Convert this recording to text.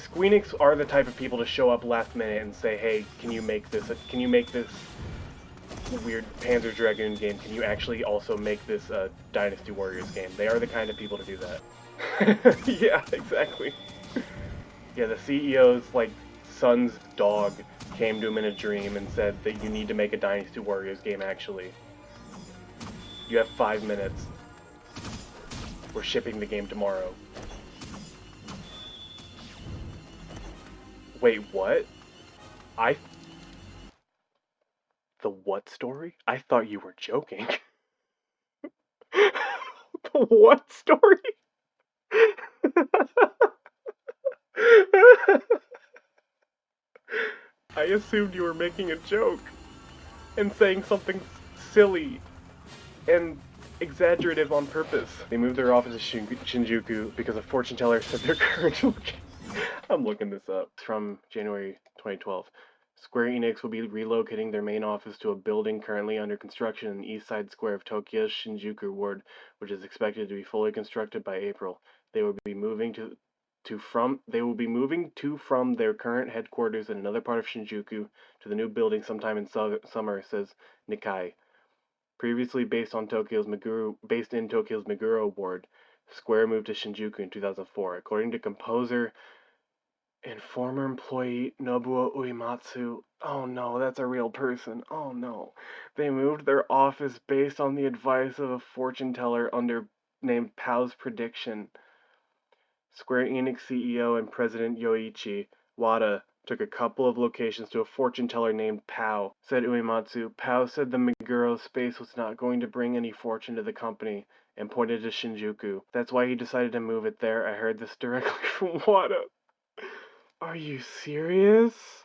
Squeenix are the type of people to show up last minute and say, "Hey, can you make this? Can you make this weird Panzer Dragoon game? Can you actually also make this a Dynasty Warriors game?" They are the kind of people to do that. yeah, exactly. yeah, the CEO's like son's dog came to him in a dream and said that you need to make a Dynasty Warriors game. Actually, you have five minutes. We're shipping the game tomorrow. Wait, what? I... The what story? I thought you were joking. the what story? I assumed you were making a joke and saying something silly and exaggerative on purpose. They moved their office to Shinjuku because a fortune teller said their current location. I'm looking this up. It's from January 2012. Square Enix will be relocating their main office to a building currently under construction in the east side square of Tokyo's Shinjuku ward, which is expected to be fully constructed by April. They will be moving to to from they will be moving to from their current headquarters in another part of Shinjuku to the new building sometime in su- summer, says Nikkei. Previously based on Tokyo's Meguro, based in Tokyo's Meguro ward, Square moved to Shinjuku in 2004. According to composer and former employee Nobuo Uematsu, oh no, that's a real person. Oh no. They moved their office based on the advice of a fortune teller under named Pow's prediction. Square Enix CEO and president Yoichi Wada took a couple of locations to a fortune teller named Pow, said Uematsu. Pow said the Meguro space was not going to bring any fortune to the company and pointed to Shinjuku. That's why he decided to move it there. I heard this directly from Wada. Are you serious?